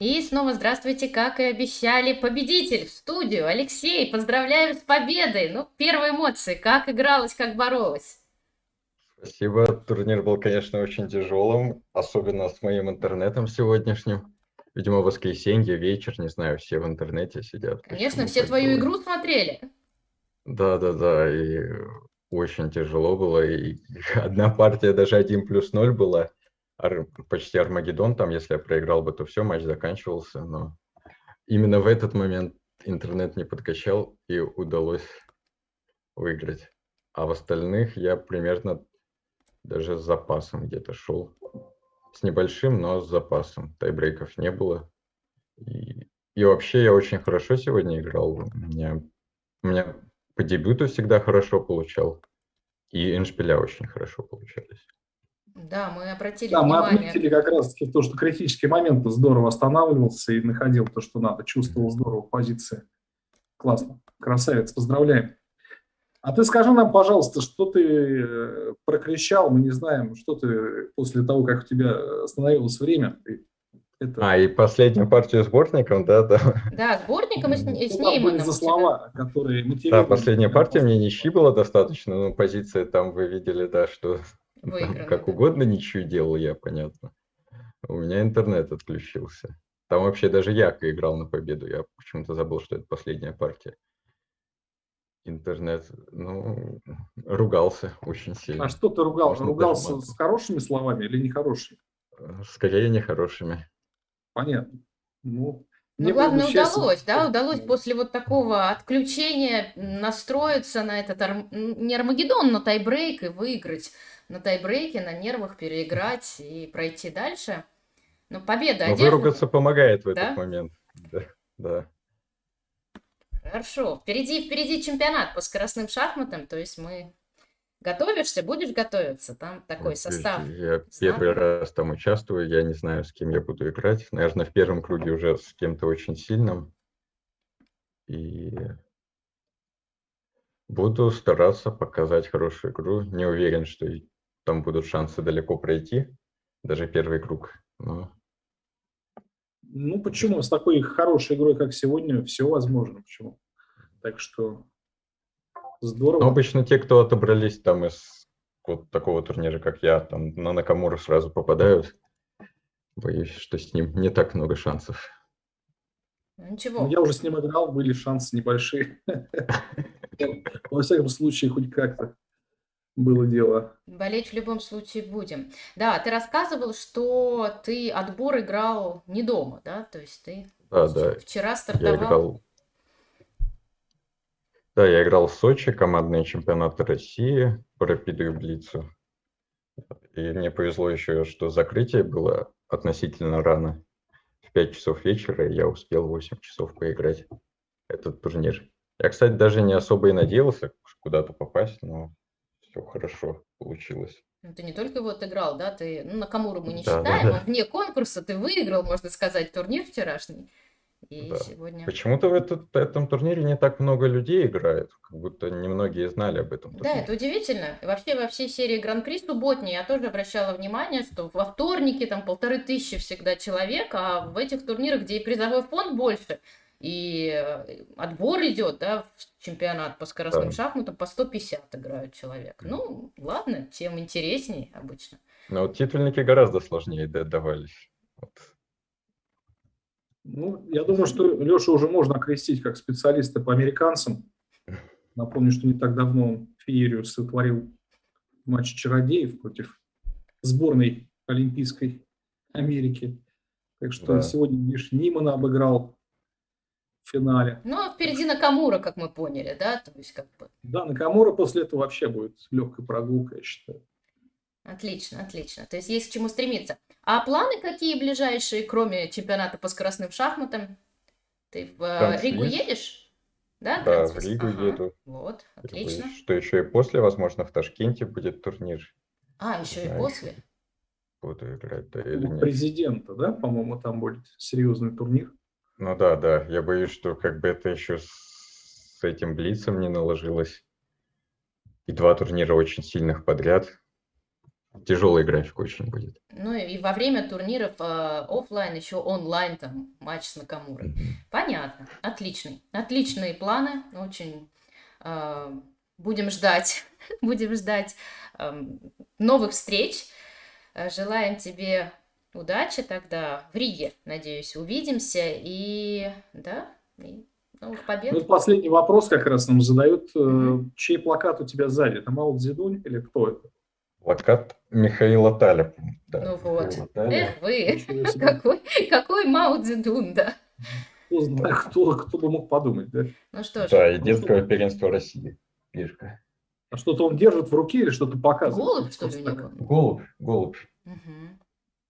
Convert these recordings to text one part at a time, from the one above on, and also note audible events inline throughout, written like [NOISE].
И снова здравствуйте, как и обещали, победитель в студию. Алексей, поздравляю с победой. Ну, первые эмоции, как игралось, как боролась? Спасибо. Турнир был, конечно, очень тяжелым, особенно с моим интернетом сегодняшним. Видимо, воскресенье, вечер, не знаю, все в интернете сидят. Конечно, все твою было. игру смотрели. Да, да, да, и очень тяжело было. И [LAUGHS] одна партия даже 1 плюс 0 была ар, почти Армагеддон, там, если я проиграл бы, то все, матч заканчивался, но именно в этот момент интернет не подкачал и удалось выиграть. А в остальных я примерно даже с запасом где-то шел. С небольшим, но с запасом. Тайбрейков не было. И, и вообще я очень хорошо сегодня играл. У меня, у меня по дебюту всегда хорошо получал. И эншпиля очень хорошо получались. Да, мы обратили да, внимание. мы отметили как раз-таки то, что критический момент здорово останавливался и находил то, что надо, чувствовал здорово позиции. Классно, красавец, поздравляем. А ты скажи нам, пожалуйста, что ты э, прокричал, мы не знаем, что ты после того, как у тебя остановилось время, это... А, и последнюю партию сборником, да? Да, да сборником и с, и с ней были за слова, которые Да, последняя партия мне ничьи было достаточно, но позиция там вы видели, да, что Выиграно, как да. угодно ничего делал я, понятно. У меня интернет отключился. Там вообще даже Яка играл на победу. Я почему-то забыл, что это последняя партия. Интернет, ну, ругался очень сильно. А что ты ругал? Можно ругался с хорошими словами или нехорошими? Скорее нехорошими. Понятно. Ну, ну, главное, удалось, да, удалось после вот такого отключения настроиться на этот, не Армагеддон, но тайбрейк и выиграть на тайбрейке, на нервах переиграть и пройти дальше. Ну, победа Но выругаться помогает в да? этот момент. Да, да. Хорошо. Впереди, впереди чемпионат по скоростным шахматам, то есть мы... Готовишься, будешь готовиться? Там такой состав. Я первый раз там участвую, я не знаю, с кем я буду играть. Наверное, в первом круге уже с кем-то очень сильным. И буду стараться показать хорошую игру. Не уверен, что там будут шансы далеко пройти, даже первый круг. Но... Ну почему? С такой хорошей игрой, как сегодня, все возможно. Почему? Так что здорово. Но обычно те, кто отобрались там из вот такого турнира, как я, там на Накамуру сразу попадают. Боюсь, что с ним не так много шансов. Ничего. Ну, я уже с ним играл, были шансы небольшие. [LAUGHS] Во всяком случае, хоть как-то было дело. Болеть в любом случае будем. Да, ты рассказывал, что ты отбор играл не дома, да? То есть ты да, да. вчера стартовал. Я играл... Да, я играл в Сочи, командные чемпионаты России по Рапиду и Блицу. И мне повезло еще, что закрытие было относительно рано. В 5 часов вечера я успел 8 часов поиграть этот турнир. Я, кстати, даже не особо и надеялся куда-то попасть, но все хорошо получилось. Ну, ты не только вот играл, да, ты, ну, на Камуру мы не да, считаем, да, да. вне конкурса ты выиграл, можно сказать, турнир вчерашний. И да. сегодня... Почему-то в этот, этом турнире не так много людей играет, как будто немногие знали об этом. Турнире. Да, это удивительно. Вообще во всей серии Гран-при субботней я тоже обращала внимание, что во вторнике там полторы тысячи всегда человек, а в этих турнирах, где и призовой фонд больше, и э, отбор идет, да, в чемпионат по скоростным да. шахматам по 150 играют человек. Ну, ладно, тем интереснее обычно. Но вот титульники гораздо сложнее давались. Вот. Ну, я думаю, что Леша уже можно окрестить как специалиста по американцам. Напомню, что не так давно он феерию сотворил матч чародеев против сборной Олимпийской Америки. Так что да. сегодня, видишь, Нимана обыграл в финале. Ну, а впереди Накамура, как мы поняли, да? То есть, как бы... Да, Накамура после этого вообще будет легкой прогулкой, я считаю. Отлично, отлично. То есть есть к чему стремиться. А планы какие ближайшие, кроме чемпионата по скоростным шахматам? Ты в э, Транслист. Ригу едешь? Да, да в Ригу ага. еду. Вот, отлично. Что еще и после, возможно, в Ташкенте будет турнир. А, еще и после? Буду играть, да, или нет. Президента, да, по-моему, там будет серьезный турнир. Ну да, да, я боюсь, что как бы это еще с этим Блицем не наложилось. И два турнира очень сильных подряд. Тяжелый график очень будет. Ну и во время турниров э, оффлайн еще онлайн там матч с Накамурой. Мгм. Понятно, отличный, отличные планы, очень э, будем ждать, [LAUGHS] будем ждать эм, новых встреч. Э, Желаем тебе удачи тогда в Риге, надеюсь, увидимся и да, и новых Ну, побед. вот последний вопрос как раз нам задают. э, Мгм. Чей плакат у тебя сзади? Это Мао Цзэдунь или кто это? Плакат Михаила Таля. Да, Ну вот. Михаила. Эх вы, какой, какой Мао Цзэдун, да. Кто знает, кто, кто бы мог подумать, да? Ну что ж, Да, единского первенства России. Пешка. А что-то он держит в руке или что-то показывает? голубь, что ли, у него? Голубь, голубь. Мгм.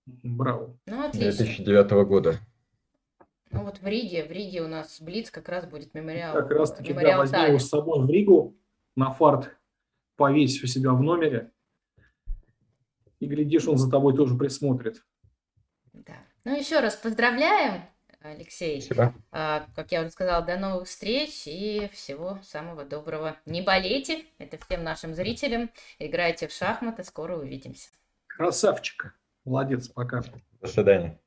Браво. Ну, отлично. 2009 года. Ну вот в Риге, в Риге у нас Блиц как раз будет мемориал, Как раз таки, да, мемориал возьми Тали. его с собой в Ригу, на фарт повесь у себя в номере. И, глядишь, он за тобой тоже присмотрит. Да. Ну, еще раз поздравляем, Алексей. Спасибо. А, как я уже сказала, до новых встреч и всего самого доброго. Не болейте, это всем нашим зрителям. Играйте в шахматы, скоро увидимся. Красавчик. Молодец, пока. До свидания.